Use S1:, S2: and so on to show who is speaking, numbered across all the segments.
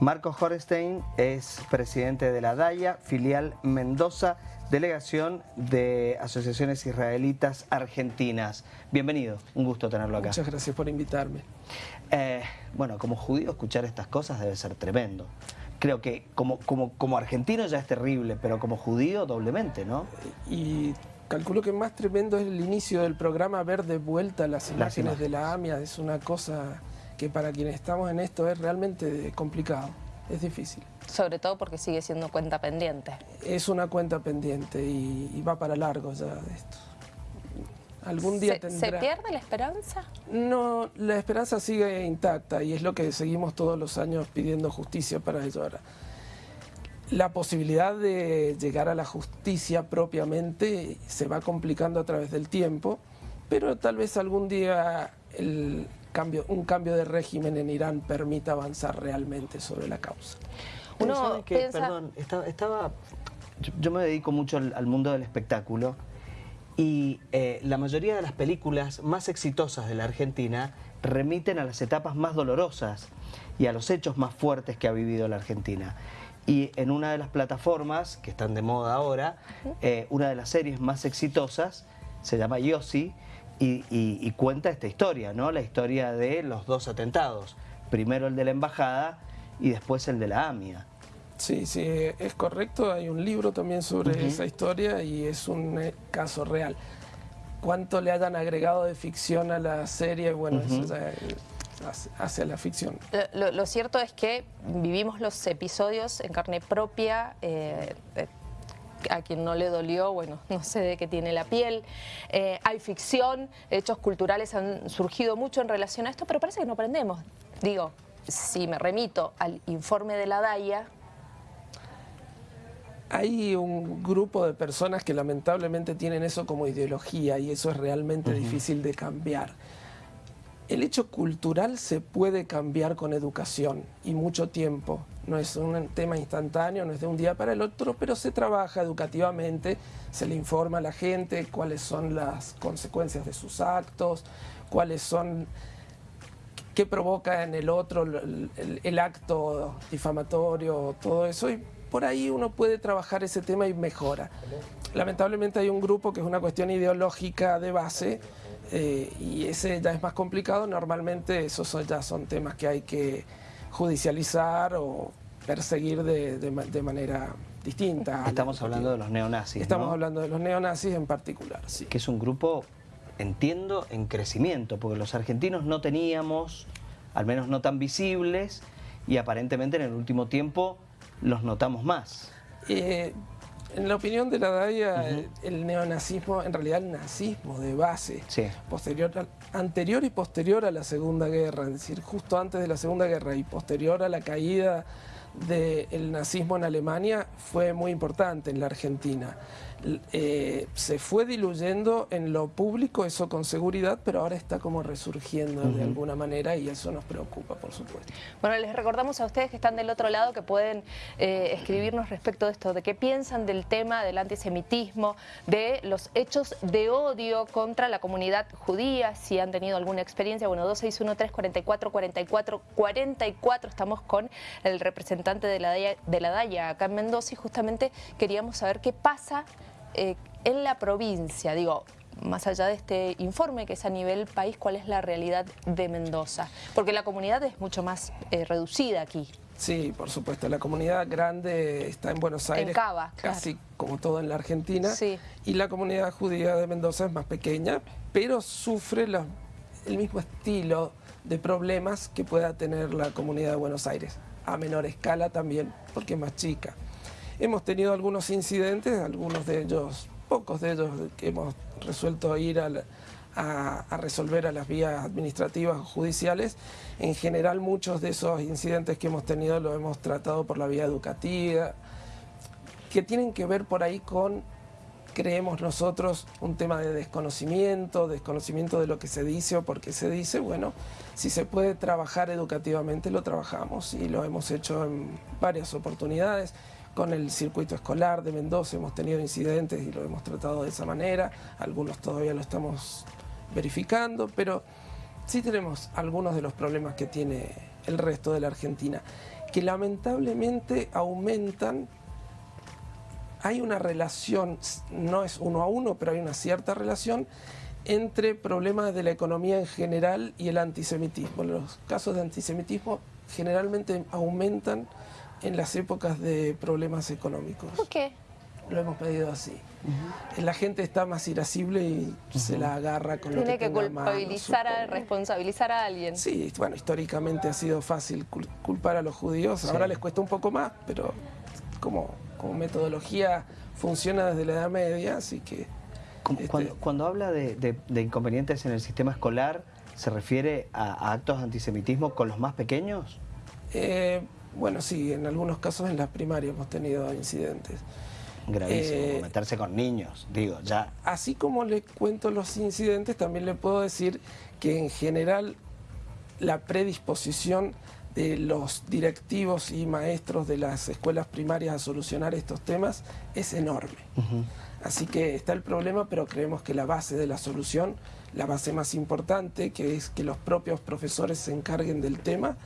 S1: Marco Horestein es presidente de la DAIA, filial Mendoza, delegación de Asociaciones Israelitas Argentinas. Bienvenido, un gusto tenerlo acá.
S2: Muchas gracias por invitarme.
S1: Eh, bueno, como judío escuchar estas cosas debe ser tremendo. Creo que como, como, como argentino ya es terrible, pero como judío doblemente, ¿no?
S2: Y calculo que más tremendo es el inicio del programa ver de vuelta las imágenes, de la AMIA. Es una cosa que para quienes estamos en esto es realmente complicado, es difícil.
S3: Sobre todo porque sigue siendo cuenta pendiente.
S2: Es una cuenta pendiente y, va para largo ya de esto. Algún día
S3: ¿Se,
S2: tendrá...
S3: ¿Se pierde la esperanza?
S2: No, la esperanza sigue intacta y es lo que seguimos todos los añaños pidiendo justicia para ello ahora. La posibilidad de llegar a la justicia propiamente se va complicando a través del tiempo, pero tal vez algún día el cambio, un cambio de régimen en Irán permita avanzar realmente sobre la causa.
S1: Uno Perdón, estaba, yo, me dedico mucho al, mundo del espectáculo y eh, la mayoría de las películas más exitosas de la Argentina remiten a las etapas más dolorosas y a los hechos más fuertes que ha vivido la Argentina. Y en una de las plataformas, que están de moda ahora, eh, una de las series más exitosas se llama Yossi, y, cuenta esta historia, ¿no? La historia de los dos atentados. Primero el de la embajada y después el de la AMIA.
S2: Sí, sí, es correcto. Hay un libro también sobre esa historia y es un eh, caso real. ¿Cuánto le hayan agregado de ficción a la serie? Bueno, eso ya hacia la ficción.
S3: Lo, cierto es que vivimos los episodios en carne propia, eh, a quien no le dolió, bueno, no sé de qué tiene la piel. Eh, hay ficción, hechos culturales han surgido mucho en relación a esto, pero parece que no aprendemos. Digo, si me remito al informe de la DAIA...
S2: Hay un grupo de personas que lamentablemente tienen eso como ideología y eso es realmente difícil de cambiar. El hecho cultural se puede cambiar con educación y mucho tiempo. No es un tema instantáneo, no es de un día para el otro, pero se trabaja educativamente, se le informa a la gente cuáles son las consecuencias de sus actos, cuáles son, qué provoca en el otro el, acto difamatorio, todo eso. Y por ahí uno puede trabajar ese tema y mejora. Lamentablemente hay un grupo que es una cuestión ideológica de base, eh, y ese ya es más complicado, normalmente esos ya son temas que hay que judicializar o perseguir de, manera distinta.
S1: Estamos hablando de los neonazis,
S2: Estamos hablando de los neonazis en particular, sí.
S1: Que es un grupo, entiendo, en crecimiento, porque los argentinos no teníamos, al menos no tan visibles, y aparentemente en el último tiempo los notamos más.
S2: Eh, en la opinión de la DAIA, el neonazismo, en realidad el nazismo de base, posterior anterior y posterior a la Segunda Guerra, es decir, justo antes de la Segunda Guerra y posterior a la caída del nazismo en Alemania, fue muy importante en la Argentina. Eh, se fue diluyendo en lo público, eso con seguridad, pero ahora está como resurgiendo de alguna manera y eso nos preocupa, por supuesto.
S3: Bueno, les recordamos a ustedes que están del otro lado que pueden eh, escribirnos respecto de esto, de qué piensan del tema del antisemitismo, de los hechos de odio contra la comunidad judía, si han tenido alguna experiencia. Bueno, 2613-4444-44, estamos con el representante de la, de la DAIA acá en Mendoza y justamente queríamos saber qué pasa eh, en la provincia, digo, más allá de este informe que es a nivel país, ¿cuál es la realidad de Mendoza? Porque la comunidad es mucho más eh, reducida aquí.
S2: Sí, por supuesto. La comunidad grande está en Buenos Aires, casi como todo en la Argentina. Y la comunidad judía de Mendoza es más pequeña, pero sufre el mismo estilo de problemas que pueda tener la comunidad de Buenos Aires. A menor escala también, porque es más chica. Hemos tenido algunos incidentes, algunos de ellos, pocos de ellos que hemos resuelto ir a, resolver a las vías administrativas o judiciales. En general muchos de esos incidentes que hemos tenido los hemos tratado por la vía educativa, que tienen que ver por ahí con, creemos nosotros, un tema de desconocimiento, desconocimiento de lo que se dice o por qué se dice. Bueno, si se puede trabajar educativamente lo trabajamos y lo hemos hecho en varias oportunidades con el circuito escolar de Mendoza hemos tenido incidentes y lo hemos tratado de esa manera, algunos todavía lo estamos verificando, pero sí tenemos algunos de los problemas que tiene el resto de la Argentina. que lamentablemente aumentan hay una relación, no es uno a uno, pero hay una cierta relación entre problemas de la economía en general y el antisemitismo. Los casos de antisemitismo generalmente aumentan en las épocas de problemas económicos.
S3: ¿Por qué?
S2: Lo hemos pedido así. La gente está más irascible y se la agarra con
S3: Tiene
S2: lo que
S3: que culpabilizar, a, responsabilizar a alguien.
S2: Sí, bueno, históricamente ha sido fácil culpar a los judíos. Ahora les cuesta un poco más, pero como, como metodología funciona desde la Edad Media, así que...
S1: Este, cuando, habla de, inconvenientes en el sistema escolar, ¿se refiere a, actos de antisemitismo con los más pequeños?
S2: Eh, bueno, sí, en algunos casos en las primarias hemos tenido incidentes.
S1: Gravísimo, eh, meterse con niños, digo, ya.
S2: Así como le cuento los incidentes, también le puedo decir que en general la predisposición de los directivos y maestros de las escuelas primarias a solucionar estos temas es enorme. Así que está el problema, pero creemos que la base de la solución, la base más importante, que es que los propios profesores se encarguen del tema,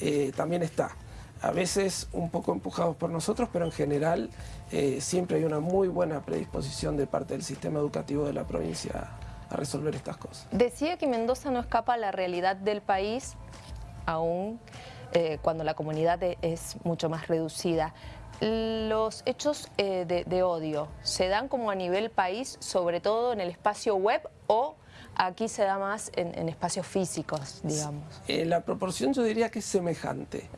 S2: eh, también está. A veces un poco empujados por nosotros, pero en general eh, siempre hay una muy buena predisposición de parte del sistema educativo de la provincia a resolver estas cosas.
S3: Decía que Mendoza no escapa a la realidad del país, aún eh, cuando la comunidad e-, es mucho más reducida. Los hechos eh, de, odio se dan como a nivel país, sobre todo en el espacio web o aquí se da más en, espacios físicos, digamos.
S2: Eh, la proporción yo diría que es semejante.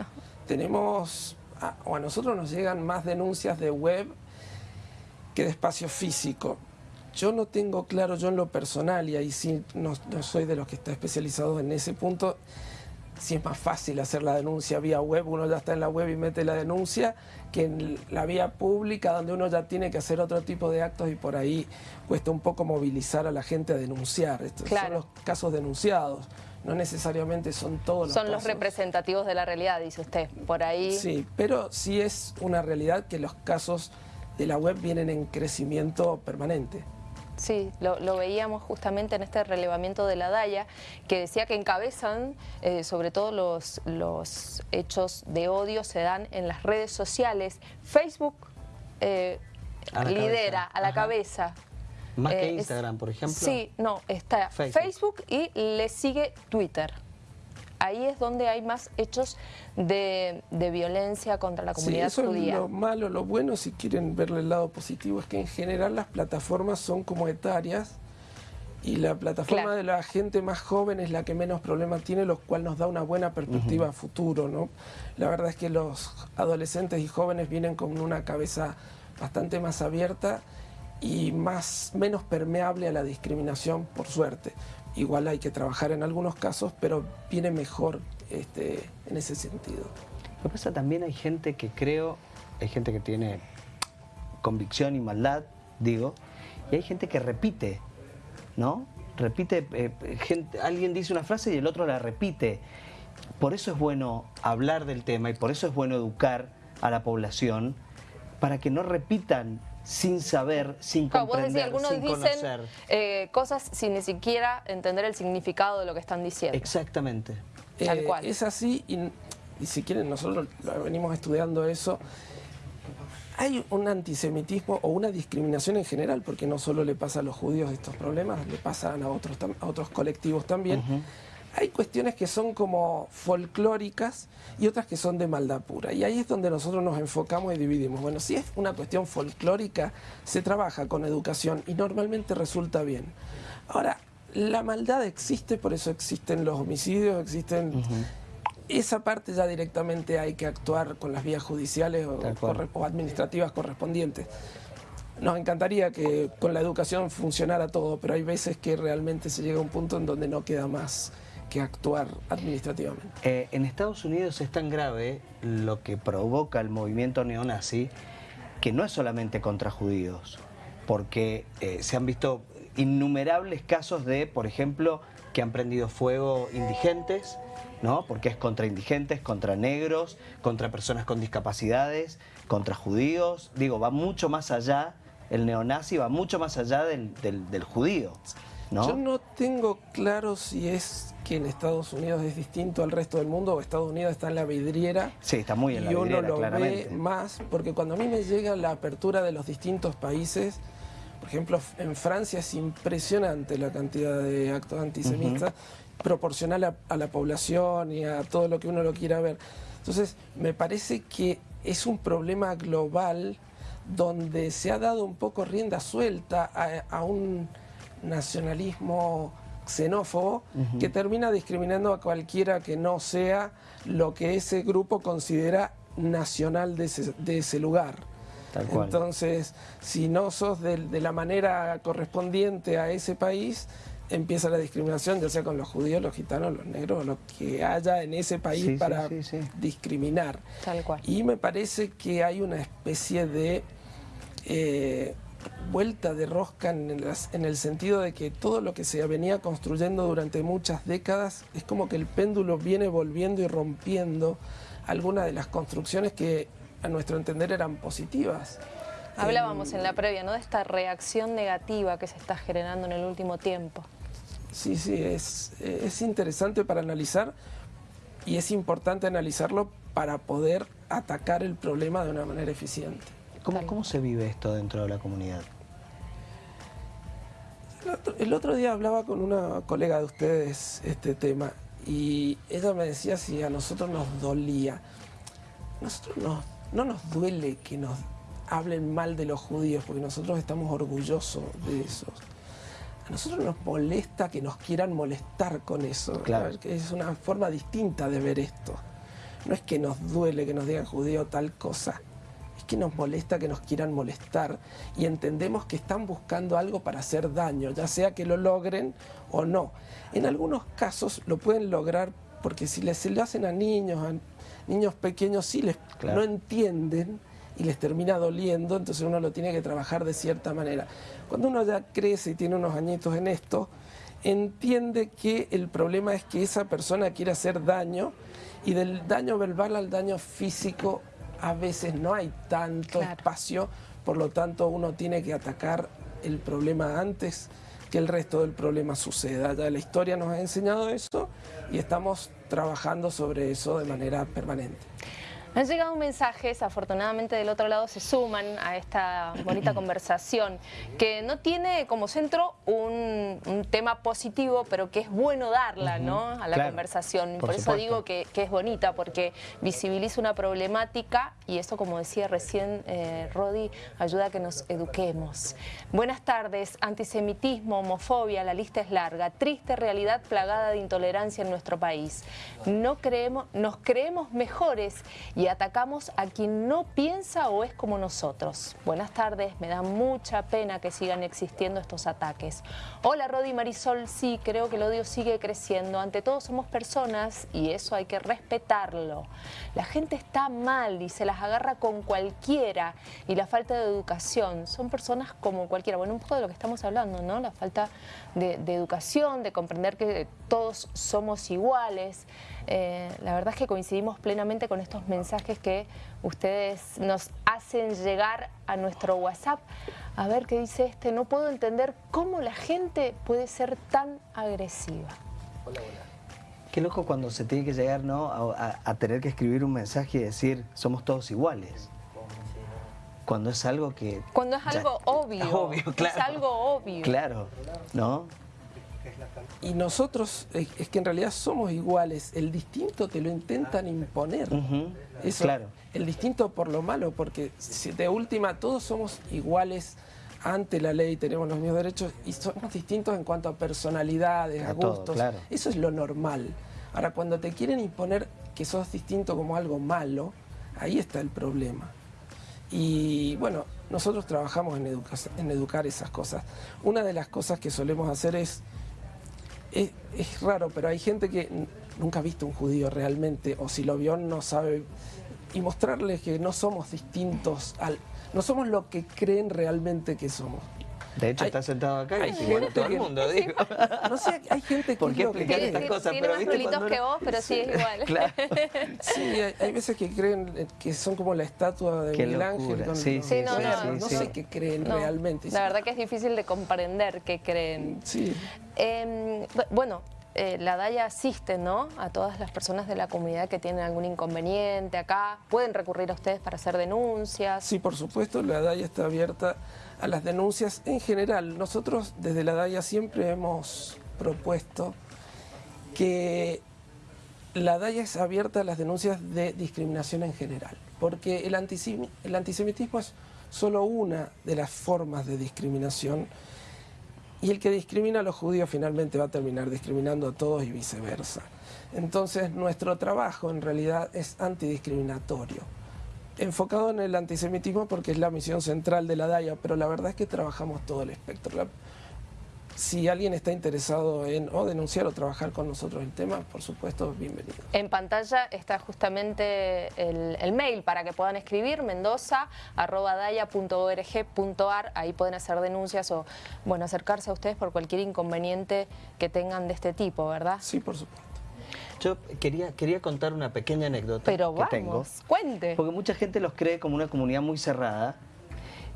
S2: Tenemos, o a nosotros nos llegan más denuncias de web que de espacio físico. Yo no tengo claro, yo en lo personal, y ahí sí no, no soy de los que está especializado en ese punto, si es más fácil hacer la denuncia vía web, uno ya está en la web y mete la denuncia, que en la vía pública donde uno ya tiene que hacer otro tipo de actos y por ahí cuesta un poco movilizar a la gente a denunciar. Estos son los casos denunciados, no necesariamente son todos los
S3: Son los representativos de la realidad, dice usted, por ahí...
S2: Sí, pero sí es una realidad que los casos de la web vienen en crecimiento permanente.
S3: Sí, lo, veíamos justamente en este relevamiento de la DAIA, que decía que encabezan, eh, sobre todo los, los hechos de odio se dan en las redes sociales. Facebook eh, lidera a la cabeza.
S1: Más que eh, Instagram, por ejemplo.
S3: Sí, no, está Facebook y le sigue Twitter ahí es donde hay más hechos de, violencia contra la comunidad
S2: sí, eso
S3: Es
S2: lo malo, lo bueno, si quieren verle el lado positivo, es que en general las plataformas son como etarias y la plataforma de la gente más joven es la que menos problemas tiene, lo cual nos da una buena perspectiva a futuro. ¿no? La verdad es que los adolescentes y jóvenes vienen con una cabeza bastante más abierta y más, menos permeable a la discriminación, por suerte. Igual hay que trabajar en algunos casos, pero viene mejor este, en ese sentido.
S1: Lo que pasa también hay gente que creo, hay gente que tiene convicción y maldad, digo, y hay gente que repite, ¿no? Repite, eh, gente, alguien dice una frase y el otro la repite. Por eso es bueno hablar del tema y por eso es bueno educar a la población para que no repitan sin saber, sin comprender, algunos sin dicen
S3: eh, cosas sin ni siquiera entender el significado de lo que están diciendo.
S1: Exactamente.
S2: Tal eh, Es así y, si quieren nosotros venimos estudiando eso. Hay un antisemitismo o una discriminación en general, porque no solo le pasa a los judíos estos problemas, le pasan a otros, a otros colectivos también hay cuestiones que son como folclóricas y otras que son de maldad pura. Y ahí es donde nosotros nos enfocamos y dividimos. Bueno, si es una cuestión folclórica, se trabaja con educación y normalmente resulta bien. Ahora, la maldad existe, por eso existen los homicidios, existen... Esa parte ya directamente hay que actuar con las vías judiciales o administrativas correspondientes. Nos encantaría que con la educación funcionara todo, pero hay veces que realmente se llega a un punto en donde no queda más actuar administrativamente.
S1: Eh, en Estados Unidos es tan grave lo que provoca el movimiento neonazi que no es solamente contra judíos, porque eh, se han visto innumerables casos de, por ejemplo, que han prendido fuego indigentes, ¿no? porque es contra indigentes, contra negros, contra personas con discapacidades, contra judíos. Digo, va mucho más allá, el neonazi va mucho más allá del judío.
S2: Yo no tengo claro si es que en Estados Unidos es distinto al resto del mundo o Estados Unidos está en la vidriera.
S1: Sí, está muy en la
S2: vidriera,
S1: Y uno
S2: lo ve más, porque cuando a mí me llega la apertura de los distintos países, por ejemplo, en Francia es impresionante la cantidad de actos antisemitas, proporcional a, la población y a todo lo que uno lo quiera ver. Entonces, me parece que es un problema global donde se ha dado un poco rienda suelta a un nacionalismo xenófobo que termina discriminando a cualquiera que no sea lo que ese grupo considera nacional de ese, lugar. Entonces, si no sos de, la manera correspondiente a ese país, empieza la discriminación, ya sea con los judíos, los gitanos, los negros, lo que haya en ese país para discriminar. Y me parece que hay una especie de... Eh, vuelta de rosca en el, sentido de que todo lo que se venía construyendo durante muchas décadas es como que el péndulo viene volviendo y rompiendo algunas de las construcciones que a nuestro entender eran positivas.
S3: Hablábamos en la previa, ¿no? De esta reacción negativa que se está generando en el último tiempo.
S2: Sí, sí, es, es interesante para analizar y es importante analizarlo para poder atacar el problema de una manera eficiente.
S1: ¿Cómo, se vive esto dentro de la comunidad?
S2: El otro, día hablaba con una colega de ustedes este tema y ella me decía si a nosotros nos dolía. Nosotros no, no nos duele que nos hablen mal de los judíos porque nosotros estamos orgullosos de eso. A nosotros nos molesta que nos quieran molestar con eso.
S1: Claro.
S2: Es una forma distinta de ver esto. No es que nos duele que nos digan judío tal cosa que nos molesta que nos quieran molestar y entendemos que están buscando algo para hacer daño, ya sea que lo logren o no. En algunos casos lo pueden lograr porque si les, se lo hacen a niños, a niños pequeños, sí les, no entienden y les termina doliendo, entonces uno lo tiene que trabajar de cierta manera. Cuando uno ya crece y tiene unos añitos en esto, entiende que el problema es que esa persona quiere hacer daño y del daño verbal al daño físico a veces no hay tanto espacio, por lo tanto uno tiene que atacar el problema antes que el resto del problema suceda. Ya la historia nos ha enseñado eso y estamos trabajando sobre eso de manera permanente.
S3: Han llegado mensajes, afortunadamente del otro lado se suman a esta bonita conversación, que no tiene como centro un, tema positivo, pero que es bueno darla ¿no? a la conversación. Por, eso digo que, es bonita, porque visibiliza una problemática y eso, como decía recién eh, Rodi, ayuda a que nos eduquemos. Buenas tardes, antisemitismo, homofobia, la lista es larga, triste realidad plagada de intolerancia en nuestro país. No creemos, nos creemos mejores y atacamos a quien no piensa o es como nosotros. Buenas tardes, me da mucha pena que sigan existiendo estos ataques. Hola Rodi Marisol, sí, creo que el odio sigue creciendo. Ante todo somos personas y eso hay que respetarlo. La gente está mal y se las agarra con cualquiera y la falta de educación. Son personas como cualquiera. Bueno, un poco de lo que estamos hablando, ¿no? La falta de, educación, de comprender que todos somos iguales. Eh, la verdad es que coincidimos plenamente con estos mensajes que ustedes nos hacen llegar a nuestro WhatsApp. A ver qué dice este, no puedo entender cómo la gente puede ser tan agresiva.
S1: Hola, hola. Qué loco cuando se tiene que llegar ¿no? a, tener que escribir un mensaje y decir somos todos iguales cuando es algo que...
S3: Cuando es algo obvio.
S1: obvio claro.
S3: Es algo obvio.
S1: Claro, ¿no?
S2: Y nosotros, es que en realidad somos iguales, el distinto te lo intentan imponer.
S1: claro.
S2: El distinto por lo malo, porque de última todos somos iguales ante la ley, tenemos los mismos derechos y somos distintos en cuanto a personalidades, a, gustos. Eso es lo normal. Ahora, cuando te quieren imponer que sos distinto como algo malo, ahí está el problema. Y bueno, nosotros trabajamos en, en educar esas cosas. Una de las cosas que solemos hacer es es, raro, pero hay gente que nunca ha visto un judío realmente, o si lo vio no sabe, y mostrarles que no somos distintos, al, no somos lo que creen realmente que somos.
S1: De hecho, está sentado acá y bueno, todo el mundo, digo.
S2: No sé, hay gente que...
S1: ¿Por qué explicar estas cosas?
S3: Tiene más pelitos que vos, pero sí es igual.
S1: claro.
S2: Sí, hay, veces que creen que son como la estatua de Miguel Ángel. Con
S1: sí, sí,
S2: no, no, no, sé qué creen realmente.
S3: La verdad que es difícil de comprender qué creen. Sí. Em, bueno, eh, la DAIA asiste ¿no? a todas las personas de la comunidad que tienen algún inconveniente acá. ¿Pueden recurrir a ustedes para hacer denuncias?
S2: Sí, por supuesto, la DAIA está abierta a las denuncias en general. Nosotros desde la DAIA siempre hemos propuesto que la DAIA es abierta a las denuncias de discriminación en general, porque el, el antisemitismo es solo una de las formas de discriminación y el que discrimina a los judíos finalmente va a terminar discriminando a todos y viceversa. Entonces nuestro trabajo en realidad es antidiscriminatorio, enfocado en el antisemitismo porque es la misión central de la DAIA, pero la verdad es que trabajamos todo el espectro si alguien está interesado en o denunciar o trabajar con nosotros el tema, por supuesto, bienvenido.
S3: En pantalla está justamente el, mail para que puedan escribir, mendoza.daya.org.ar, ahí pueden hacer denuncias o bueno acercarse a ustedes por cualquier inconveniente que tengan de este tipo, ¿verdad?
S2: Sí, por supuesto.
S1: Yo quería, quería contar una pequeña anécdota
S3: Pero
S1: que tengo.
S3: cuente.
S1: Porque mucha gente los cree como una comunidad muy cerrada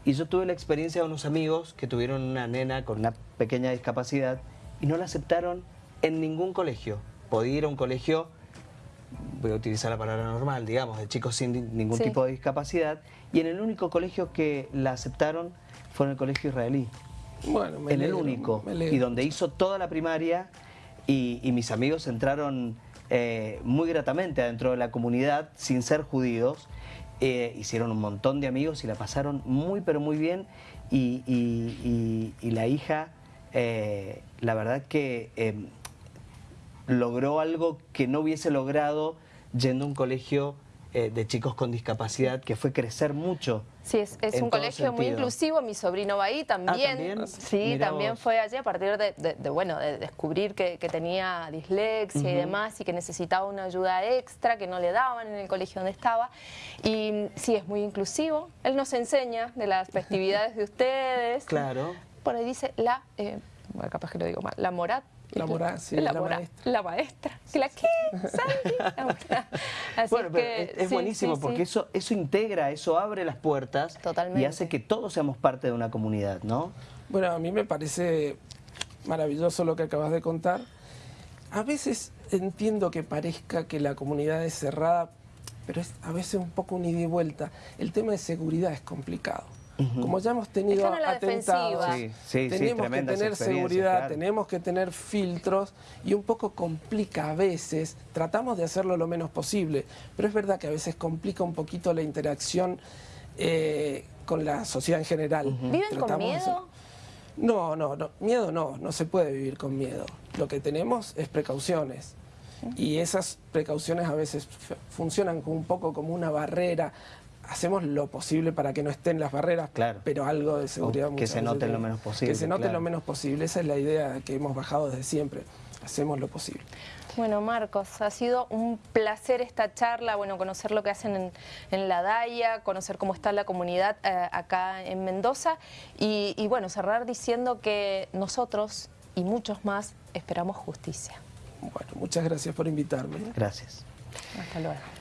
S1: y yo tuve la experiencia de unos amigos que tuvieron una nena con una pequeña discapacidad y no la aceptaron en ningún colegio. Podía ir a un colegio, voy a utilizar la palabra normal, digamos, de chicos sin ningún tipo de discapacidad, y en el único colegio que la aceptaron fue en el colegio israelí. Bueno, me En el único, y donde hizo toda la primaria, y, mis amigos entraron eh, muy gratamente adentro de la comunidad, sin ser judíos, eh, hicieron un montón de amigos y la pasaron muy pero muy bien. Y, la hija, eh, la verdad que em, logró algo que no hubiese logrado yendo a un colegio eh, de chicos con discapacidad, que fue crecer mucho.
S3: Sí, es, un colegio muy inclusivo, mi sobrino va ahí también. Ah, sí, también fue allí a partir de, bueno, de descubrir que, tenía dislexia y demás y que necesitaba una ayuda extra que no le daban en el colegio donde estaba. Y sí, es muy inclusivo. Él nos enseña de las festividades de ustedes.
S1: Claro.
S3: Por ahí dice la, eh, capaz que lo digo mal, la morat
S2: la sí, la, maestra.
S3: La maestra. ¿La qué?
S1: Así bueno, pero es, buenísimo porque Eso, eso integra, eso abre las puertas y hace que todos seamos parte de una comunidad, ¿no?
S2: Bueno, a mí me parece maravilloso lo que acabas de contar. A veces entiendo que parezca que la comunidad es cerrada, pero es a veces un poco un ida y vuelta. El tema de seguridad es complicado. Como ya hemos tenido atentados, tenemos que tener seguridad, tenemos que tener filtros y un poco complica a veces, tratamos de hacerlo lo menos posible, pero es verdad que a veces complica un poquito la interacción eh, con la sociedad en general.
S3: ¿Viven con miedo?
S2: No, no, no, miedo no, no se puede vivir con miedo. Lo que tenemos es precauciones. Y esas precauciones a veces funcionan un poco como una barrera hacemos lo posible para que no estén las barreras, claro. pero algo de seguridad.
S1: que se note lo menos posible.
S2: Que se note lo menos posible, esa es la idea que hemos bajado desde siempre, hacemos lo posible.
S3: Bueno, Marcos, ha sido un placer esta charla, bueno, conocer lo que hacen en, la DAIA, conocer cómo está la comunidad eh, acá en Mendoza y, y bueno, cerrar diciendo que nosotros y muchos más esperamos justicia.
S2: Bueno, muchas gracias por invitarme.
S1: Gracias.
S3: Hasta luego.